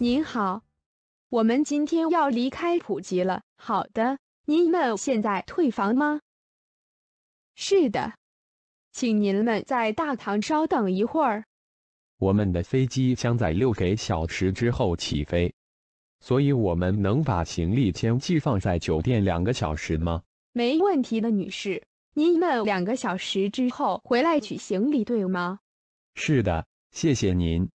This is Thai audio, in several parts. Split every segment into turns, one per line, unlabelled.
您好，我们今天要离开普吉了。好的，您们现在退房吗？是的，请您们在大堂稍等一会儿。
我们的飞机将在六个小时之后起飞，所以我们能把行李先寄放在酒店两个小时吗？
没问题的，女士。您们两个小时之后回来取行李，对吗？
是的，谢谢您。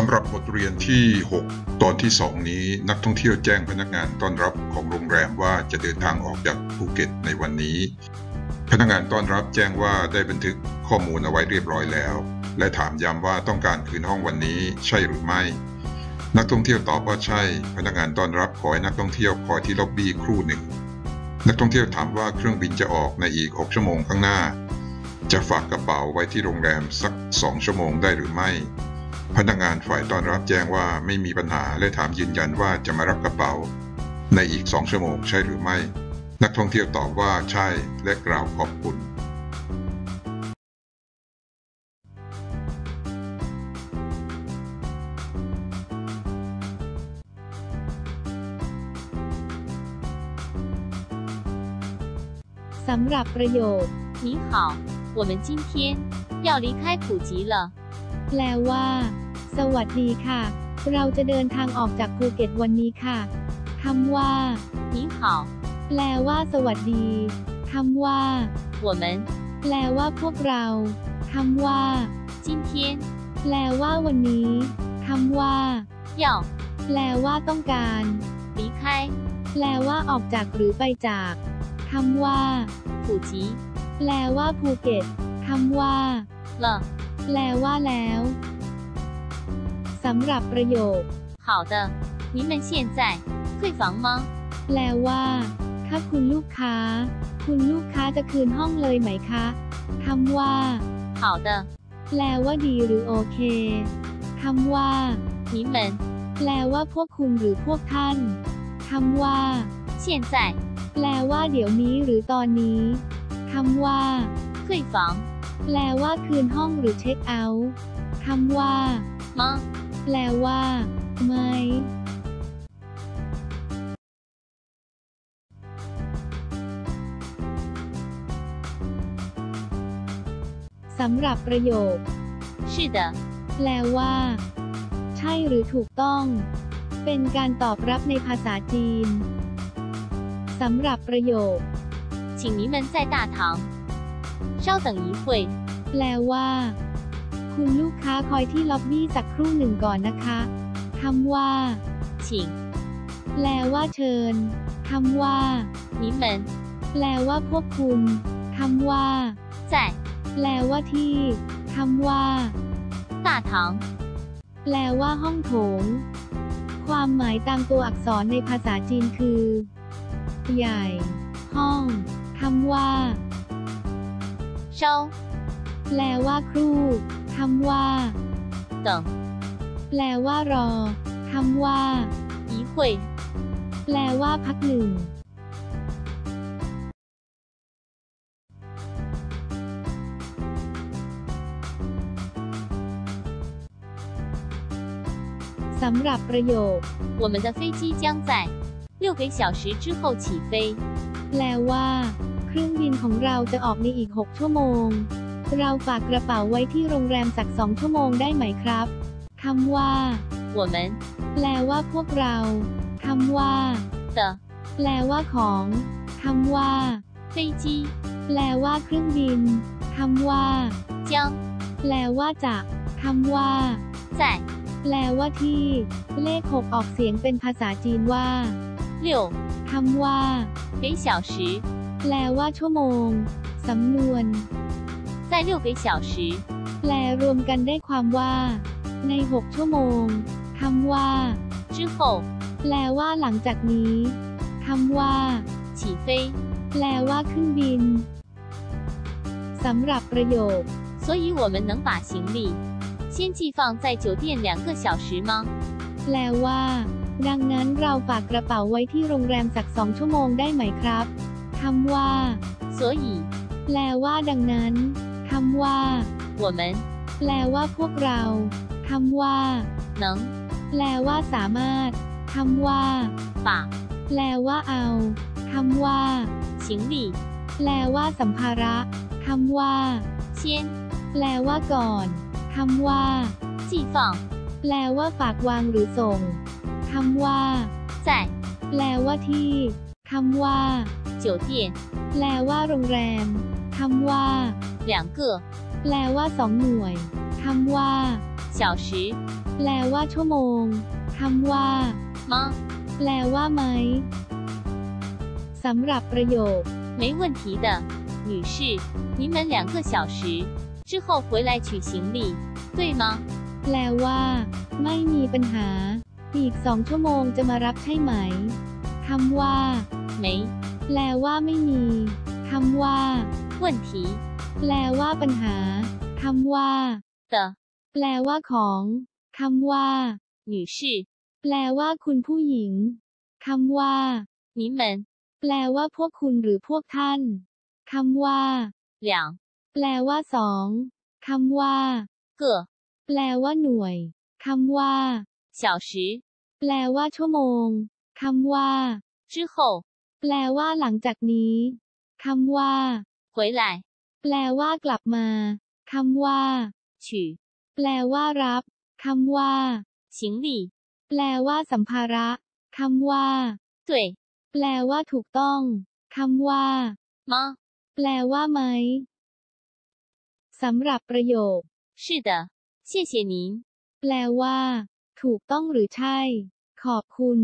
สำหรับบทเรียนที่ 6 ตอนที่ 2 นี้นักท่องเที่ยวแจ้งพนักงานต้อนรับของโรงแรมว่าจะเดินทางออกจากภูเก็ตในวันนี้ พนักงานต้อนรับแจ้งว่าได้บันทึกข้อมูลเอาไว้เรียบร้อยแล้ว และถามย้ำว่าต้องการคืนห้องวันนี้ใช่หรือไม่ นักท่องเที่ยวตอบว่าใช่ พนักงานต้อนรับขอให้นักท่องเที่ยวคอยที่ล็อบบี้ครู่หนึ่ง นักท่องเที่ยวถามว่าเครื่องบินจะออกในอีก 6 ชั่วโมงข้างหน้า จะฝากกระเป๋าไว้ที่โรงแรมสัก 2 ชั่วโมงได้หรือไม่ พนักงานฝ่ายต้อนรับแจ้งว่าไม่มีปัญหาและถามยืนยันว่าจะมารับกระเป๋า ในอีก 2 ชั่วโมงใช่หรือไม่ นักท่องเที่ยวตอบว่าใช่และกล่าวขอบคุณ
สำหรับประโยค
你好，我们今天要离开普吉了。
แปลว่า สวัสดีค่ะ เราจะเดินทางออกจากภูเก็ตวันนี้ค่ะคำว่า
你好，
แปลว่า สวัสดีคำว่า
我们
แปลว่าพวกเราคำว่า
今天
แปลว่าวันนี้คำว่า
要
แปลว่าต้องการ
离开
แปลว่าออกจากหรือไปจากคำว่า
普吉
แปลว่าภูเก็ตคำว่า
了。
แปลว่าแล้วสำหรับประโยค
好的，您们现在退房吗？
แปลว่า ถ้าคุณลูกค้า คุณลูกค้าจะคืนห้องเลยไหมคะคำว่า
好的，
แปลว่าดีหรือโอเคคำว่า
你们
แปลว่าพวกคุณหรือพวกท่านคำว่า
现在
แปลว่าเดี๋ยวนี้หรือตอนนี้คำว่า
退房
แปลว่าคืนห้องหรือเช็คเอาท์คำว่า
吗？
แปลว่า ไม่ สำหรับประโยค
是的，
แปลว่า ใช่หรือถูกต้อง เป็นการตอบรับในภาษาจีน สำหรับประโยค
请您们在大堂 稍等一会。
แปลว่า คุณลูกค้าคอยที่ล็อบบี้สักครู่หนึ่งก่อนนะคะคำว่า
请
แปลว่าเชิญคำว่า
你们
แปลว่าพวกคุณคำว่า
在
แปลว่าที่คำว่า
大堂
แปลว่าห้องโถง ความหมายตามตัวอักษรในภาษาจีนคือ ใหญ่ ห้องคำว่า
稍
แปลว่าครู่คำว่า
等
แปลว่ารอคำว่า
一会。
แปลว่าพักหนึ่ง สำหรับประโยค
我们的飞机将在六个小时之后起飞。
แปลว่า เค รื่องบินของเราจะออกในอีก 6 ชั่วโมง เราฝากกระเป๋าไว้ที่โรงแรมสักสองชั่วโมงได้ไหมครับคำว่า
我们
แปลว่าพวกเราคำว่า
的
แปลว่าของคำว่า
飞机
แปลว่าเครื่องบินคำว่า
将
แปลว่าจะคำว่า
在
แปลว่าที่ เลข 6 ออกเสียงเป็นภาษาจีนว่า
六
คำว่า
个小时，
แปลว่าชั่วโมง สำนวน
在六个小时
แปลรวมกันได้ความว่า ใน 6 ชั่วโมงคำว่า
之后
แปลว่าหลังจากนี้คำว่า
起飞。
แปลว่าขึ้นบินสำหรับประโยค
所以我们能把行李先寄放在酒店两个小时吗？
แปลว่า ดังนั้นเราฝากกระเป๋าไว้ที่โรงแรมสักสองชั่วโมงได้ไหมครับ คำว่า
所以
แปลว่าดังนั้น คำว่า
我们
แปลว่าพวกเรา คำว่า
能
แปลว่าสามารถ คำว่า
把
แปลว่าเอา คำว่า
行李
แปลว่าสัมภาระ คำว่า
先
แปลว่าก่อน คำว่า
寄放
แปลว่าฝากวางหรือส่ง คำว่า
在
แปลว่าที่ คำว่า
酒店
แปลว่าโรงแรม คำว่า
两个
แปลว่าสองหน่วย คำว่า
小时
แปลว่าชั่วโมง คำว่า
吗？
แปลว่าไหม สำหรับประโยค
没问题的，女士，你们两个小时之后回来取行李，对吗？
แปลว่า ไม่มีปัญหา อีกสองชั่วโมงจะมารับใช่ไหม คำว่า
没
แปลว่าไม่มี คำว่า
问题
แปลว่าปัญหา คำว่า
的，
แปลว่าของ คำว่า
女士，
แปลว่าคุณผู้หญิง คำว่า
你们
แปลว่าพวกคุณหรือพวกท่าน คำว่า
两
แปลว่าสอง คำว่า
个
แปลว่าหน่วย คำว่า
小时
แปลว่าชั่วโมง คำว่า
之后
แปลว่าหลังจากนี้ คำว่า
回来
แปลว่ากลับมา คำว่า
取
แปลว่ารับ คำว่า
行李，
แปลว่าสัมภาระ คำว่า
对
แปลว่าถูกต้อง คำว่า
吗？
แปลว่าไหม สำหรับประโยค
是的，谢谢您。
แปลว่า ถูกต้องหรือใช่ ขอบคุณ